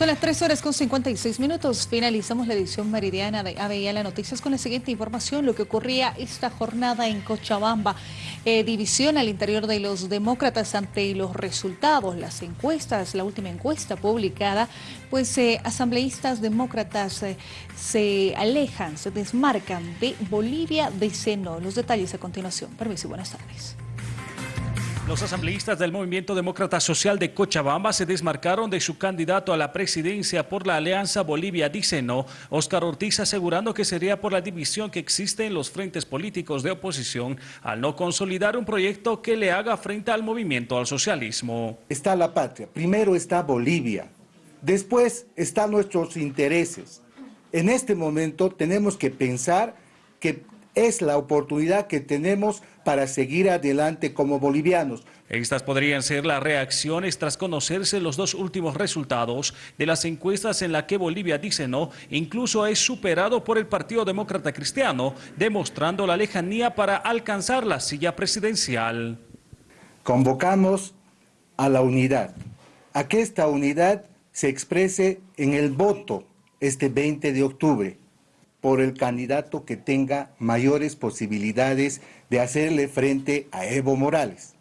Son las 3 horas con 56 minutos. Finalizamos la edición meridiana de ABL Noticias con la siguiente información. Lo que ocurría esta jornada en Cochabamba. Eh, división al interior de los demócratas ante los resultados, las encuestas, la última encuesta publicada, pues eh, asambleístas demócratas eh, se alejan, se desmarcan de Bolivia de Seno. Los detalles a continuación. Permiso y buenas tardes. Los asambleístas del Movimiento Demócrata Social de Cochabamba se desmarcaron de su candidato a la presidencia por la Alianza Bolivia Dice No, Óscar Ortiz asegurando que sería por la división que existe en los frentes políticos de oposición al no consolidar un proyecto que le haga frente al movimiento al socialismo. Está la patria, primero está Bolivia, después están nuestros intereses. En este momento tenemos que pensar que es la oportunidad que tenemos para seguir adelante como bolivianos. Estas podrían ser las reacciones tras conocerse los dos últimos resultados de las encuestas en la que Bolivia dice no, incluso es superado por el Partido Demócrata Cristiano, demostrando la lejanía para alcanzar la silla presidencial. Convocamos a la unidad, a que esta unidad se exprese en el voto este 20 de octubre por el candidato que tenga mayores posibilidades de hacerle frente a Evo Morales.